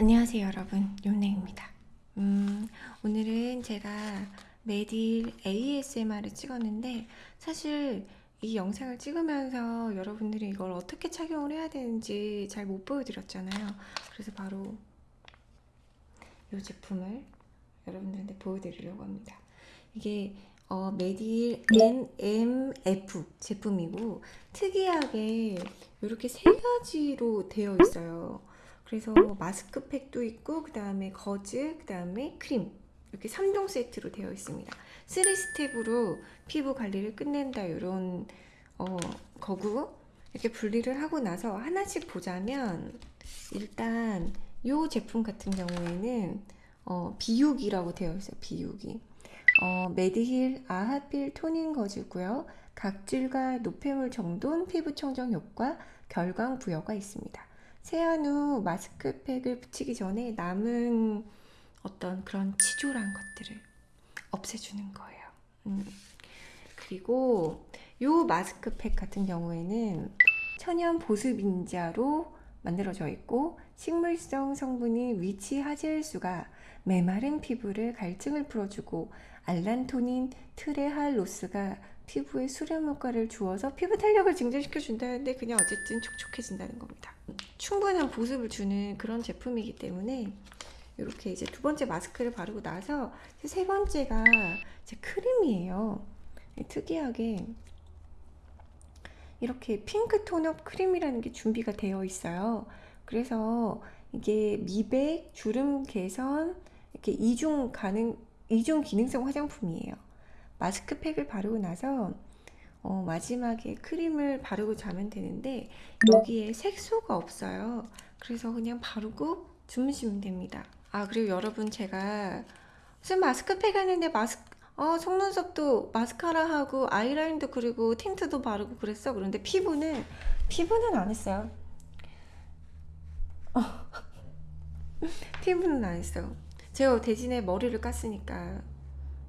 안녕하세요 여러분. 윤냉입니다. 음, 오늘은 제가 메딜 ASMR을 찍었는데 사실 이 영상을 찍으면서 여러분들이 이걸 어떻게 착용을 해야 되는지 잘 못 보여드렸잖아요. 그래서 바로 이 제품을 여러분들한테 보여드리려고 합니다. 이게 어, 메딜 NMF 제품이고 특이하게 이렇게 세 가지로 되어 있어요 그래서 마스크팩도 있고 그 다음에 거즈, 그 다음에 크림. 이렇게 3종 세트로 되어 있습니다. 3스텝으로 피부 관리를 끝낸다 이런 어, 거고. 이렇게 분리를 하고 나서 하나씩 보자면 일단 이 제품 같은 경우에는 어, 비육이라고 되어 있어요 비육이. 어, 메디힐 아하필 toning 거즈고요. 각질과 노폐물 정돈 피부 청정 효과 결광 부여가 있습니다 세안 후 마스크팩을 붙이기 전에 남은 어떤 그런 치졸한 것들을 없애주는 거예요. 음. 그리고 이 마스크팩 같은 경우에는 천연 보습 인자로 만들어져 있고 식물성 성분인 위치 하젤수가 메마른 피부를 갈증을 풀어주고 알란토닌 트레할로스가 피부에 수렴 효과를 주어서 피부 탄력을 증진시켜 준다는데 그냥 어쨌든 촉촉해진다는 겁니다. 충분한 보습을 주는 그런 제품이기 때문에 이렇게 이제 두 번째 마스크를 바르고 나서 세 번째가 이제 크림이에요. 특이하게 이렇게 핑크 tone-up 크림이라는 게 준비가 되어 있어요. 그래서 이게 미백, 주름 개선, 이렇게 이중 가능, 이중 기능성 화장품이에요. 마스크팩을 바르고 나서 어, 마지막에 크림을 바르고 자면 되는데 여기에 색소가 없어요. 그래서 그냥 바르고 주무시면 됩니다. 아 그리고 여러분 제가 무슨 마스크팩 하는데 마스크 어, 속눈썹도 마스카라 하고 아이라인도 그리고 틴트도 바르고 그랬어. 그런데 피부는 피부는 안 했어요. 어. 피부는 안 했어요 제가 대신에 머리를 깠으니까.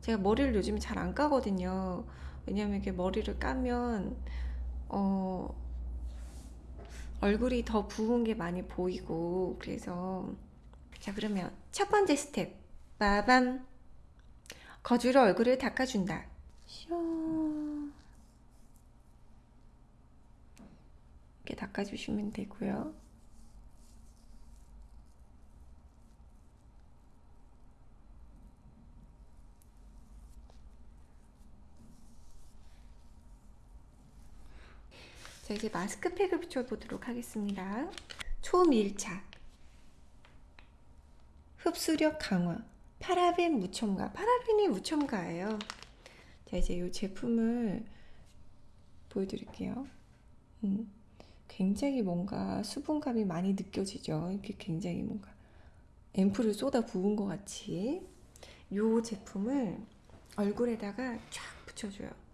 제가 머리를 요즘에 잘 안 까거든요 왜냐면 이렇게 머리를 까면 어 얼굴이 더 부은 게 많이 보이고 그래서 자 그러면 첫 번째 스텝. 빠밤. 거즈로 얼굴을 닦아준다. 이렇게 닦아주시면 되고요 자 이제 마스크팩을 붙여보도록 하겠습니다. 초밀착. 흡수력 강화. 파라벤 무첨가. 파라벤이 무첨가예요. 자 이제 이 제품을 보여드릴게요. 음, 굉장히 뭔가 수분감이 많이 느껴지죠? 이렇게 굉장히 뭔가 앰플을 쏟아 부은 것 같이. 이 제품을 얼굴에다가 쫙 붙여줘요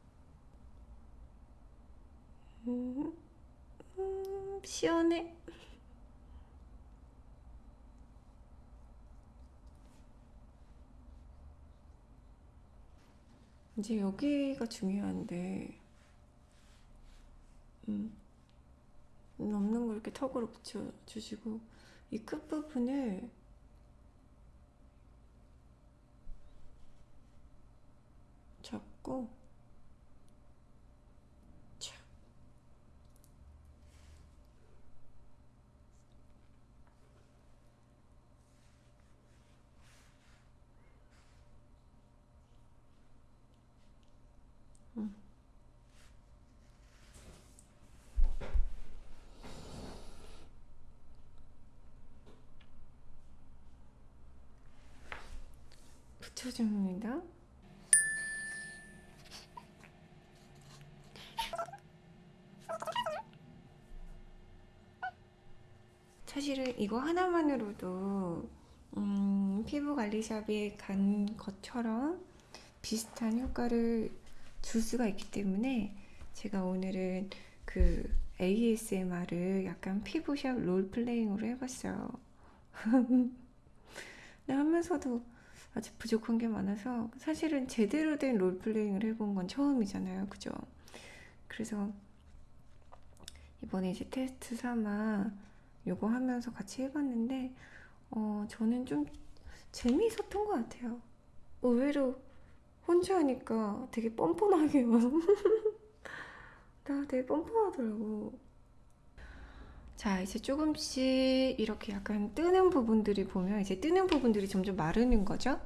음, 음, 시원해. 이제 여기가 중요한데 음, 없는 걸 이렇게 턱으로 붙여주시고 이 끝부분을 잡고 붙여줍니다. 사실은 이거 하나만으로도 음, 피부 관리샵에 간 것처럼 비슷한 효과를 줄 수가 있기 때문에 제가 오늘은 그 ASMR을 약간 피부샵 롤플레잉으로 해봤어요. 하면서도 아직 부족한 게 많아서 사실은 제대로 된 롤플레잉을 해본 건 처음이잖아요. 그죠? 그래서 이번에 이제 테스트 삼아 요거 하면서 같이 해봤는데 어, 저는 좀 재미있었던 것 같아요. 의외로 혼자 하니까 되게 뻔뻔하게요. 나 되게 뻔뻔하더라고. 자, 이제 조금씩 이렇게 약간 뜨는 부분들이 보면 이제 뜨는 부분들이 점점 마르는 거죠?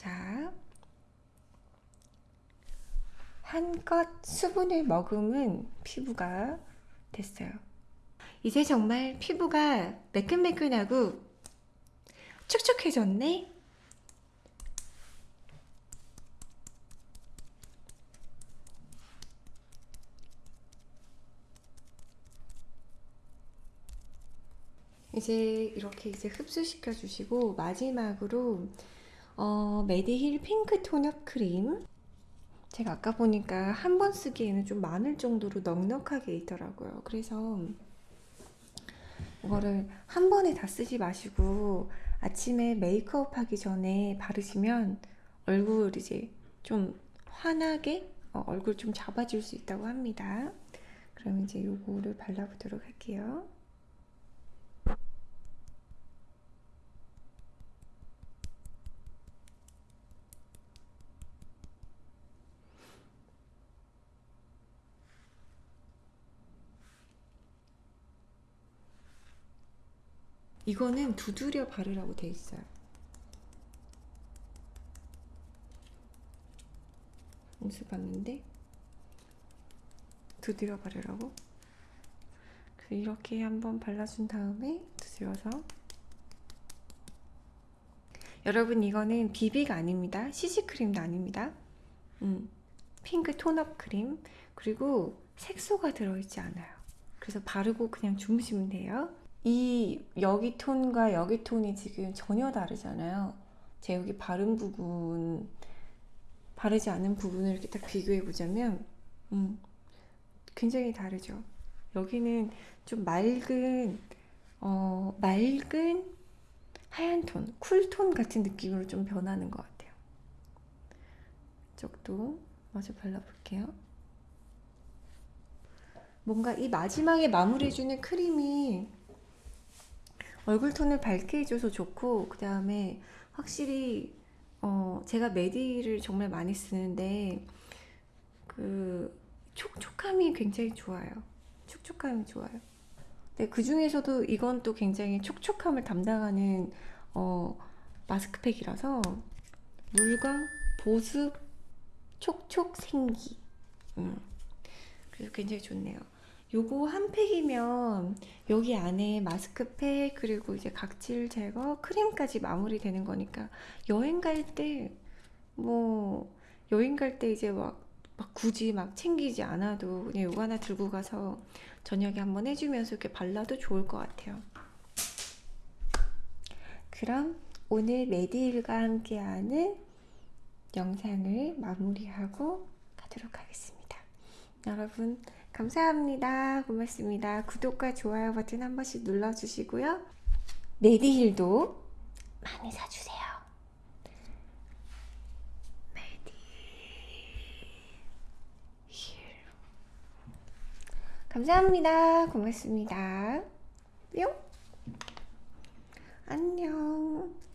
자, 한껏 수분을 머금은 피부가 됐어요. 이제 정말 피부가 매끈매끈하고 촉촉해졌네? 이제 이렇게 이제 흡수시켜 주시고 마지막으로 어, 메디힐 핑크 톤업 크림 제가 아까 보니까 한 번 쓰기에는 좀 많을 정도로 넉넉하게 있더라고요. 그래서 이거를 한 번에 다 쓰지 마시고 아침에 메이크업 하기 전에 바르시면 얼굴 이제 좀 환하게 어, 얼굴 좀 잡아줄 수 있다고 합니다. 그럼 이제 요거를 발라보도록 할게요. 이거는 두드려 바르라고 돼 있어요. 인수 봤는데 두드려 바르라고. 그래서 이렇게 한번 발라준 다음에 두드려서 여러분 이거는 비비가 아닙니다. CC 크림도 아닙니다. 음, 핑크 톤업 크림 그리고 색소가 들어있지 않아요. 그래서 바르고 그냥 주무시면 돼요. 이 여기 톤과 여기 톤이 지금 전혀 다르잖아요. 제 여기 바른 부분, 바르지 않은 부분을 이렇게 딱 비교해 보자면, 음, 굉장히 다르죠. 여기는 좀 맑은, 어, 맑은 하얀 톤, 쿨톤 같은 느낌으로 좀 변하는 것 같아요. 이쪽도 마저 발라볼게요. 뭔가 이 마지막에 마무리해주는 크림이 얼굴 톤을 밝게 해줘서 좋고 그 다음에 확실히 어 제가 메디를 정말 많이 쓰는데 그 촉촉함이 굉장히 좋아요. 촉촉함이 좋아요. 네, 그 중에서도 이건 또 굉장히 촉촉함을 담당하는 어 마스크팩이라서 물광 보습 촉촉 생기 음. 그래서 굉장히 좋네요. 요거 한 팩이면 여기 안에 마스크팩 그리고 이제 각질 제거 크림까지 마무리 되는 거니까 여행 갈 때 뭐 여행 갈 때 이제 막, 막 굳이 막 챙기지 않아도 그냥 요거 하나 들고 가서 저녁에 한번 해주면서 이렇게 발라도 좋을 것 같아요. 그럼 오늘 메디일과 함께하는 영상을 마무리하고 가도록 하겠습니다. 여러분 감사합니다. 고맙습니다. 구독과 좋아요 버튼 한 번씩 눌러주시고요. 메디힐도 많이 사주세요. 감사합니다. 고맙습니다. 뿅. 안녕.